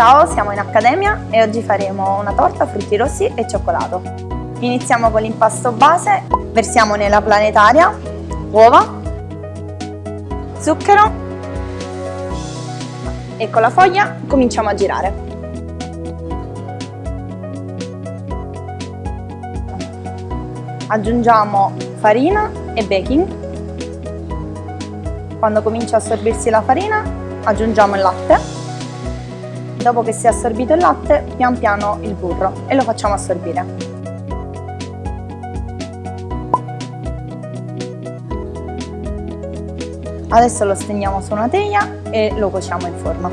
Ciao, siamo in Accademia e oggi faremo una torta frutti rossi e cioccolato. Iniziamo con l'impasto base, versiamo nella planetaria uova, zucchero e con la foglia cominciamo a girare. Aggiungiamo farina e baking. Quando comincia a assorbirsi la farina aggiungiamo il latte Dopo che si è assorbito il latte, pian piano il burro e lo facciamo assorbire. Adesso lo stendiamo su una teglia e lo cuociamo in forno.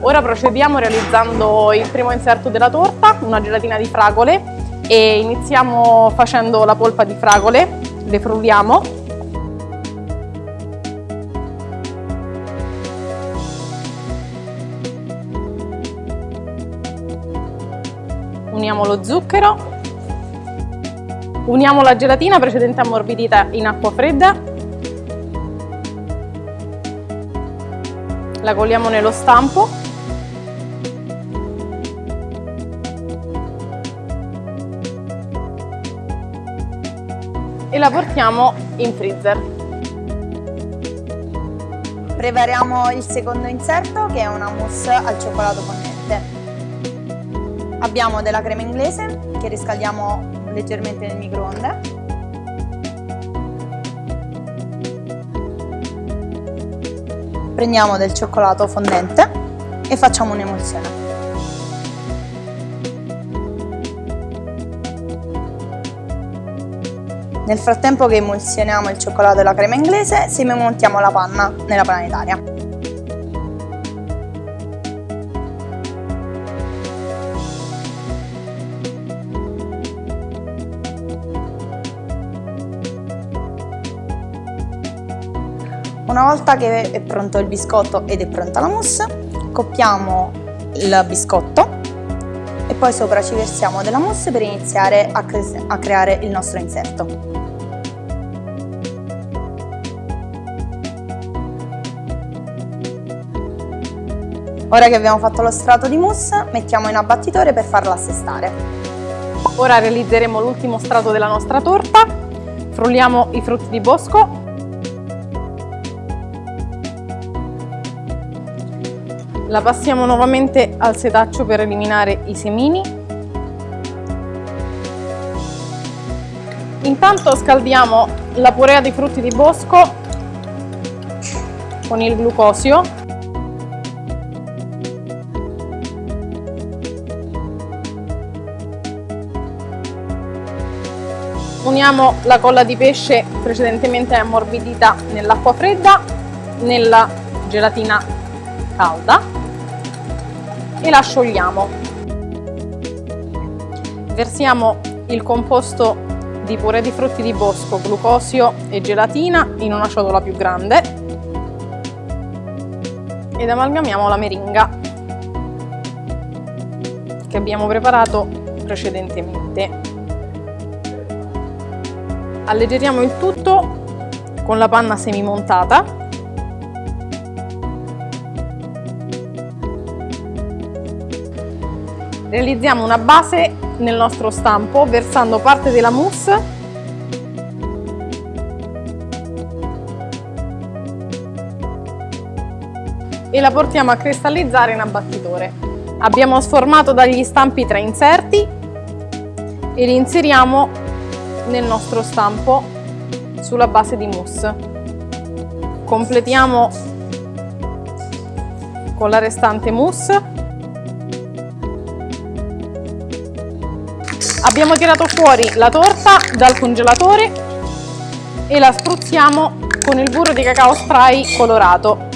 Ora procediamo realizzando il primo inserto della torta, una gelatina di fragole e iniziamo facendo la polpa di fragole, le frulliamo uniamo lo zucchero, uniamo la gelatina precedente ammorbidita in acqua fredda, la coliamo nello stampo e la portiamo in freezer. Prepariamo il secondo inserto che è una mousse al cioccolato fondente. Abbiamo della crema inglese che riscaldiamo leggermente nel microonde. Prendiamo del cioccolato fondente e facciamo un'emulsione. Nel frattempo che emulsioniamo il cioccolato e la crema inglese, semimontiamo la panna nella planetaria. Una volta che è pronto il biscotto ed è pronta la mousse, coppiamo il biscotto e poi sopra ci versiamo della mousse per iniziare a, cre a creare il nostro inserto. Ora che abbiamo fatto lo strato di mousse, mettiamo in abbattitore per farlo assestare. Ora realizzeremo l'ultimo strato della nostra torta. Frulliamo i frutti di bosco La passiamo nuovamente al setaccio per eliminare i semini. Intanto scaldiamo la purea dei frutti di bosco con il glucosio. Uniamo la colla di pesce precedentemente ammorbidita nell'acqua fredda nella gelatina calda e la sciogliamo. Versiamo il composto di purè di frutti di bosco, glucosio e gelatina in una ciotola più grande ed amalgamiamo la meringa che abbiamo preparato precedentemente. Alleggeriamo il tutto con la panna semimontata Realizziamo una base nel nostro stampo versando parte della mousse e la portiamo a cristallizzare in abbattitore. Abbiamo sformato dagli stampi tre inserti e li inseriamo nel nostro stampo sulla base di mousse. Completiamo con la restante mousse Abbiamo tirato fuori la torta dal congelatore e la spruzziamo con il burro di cacao spray colorato.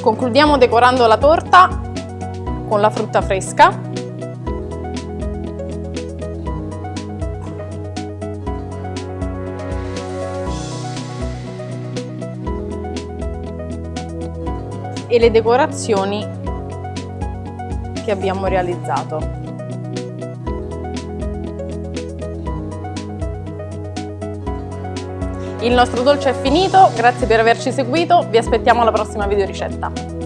Concludiamo decorando la torta con la frutta fresca. E le decorazioni che abbiamo realizzato. Il nostro dolce è finito, grazie per averci seguito, vi aspettiamo alla prossima video ricetta.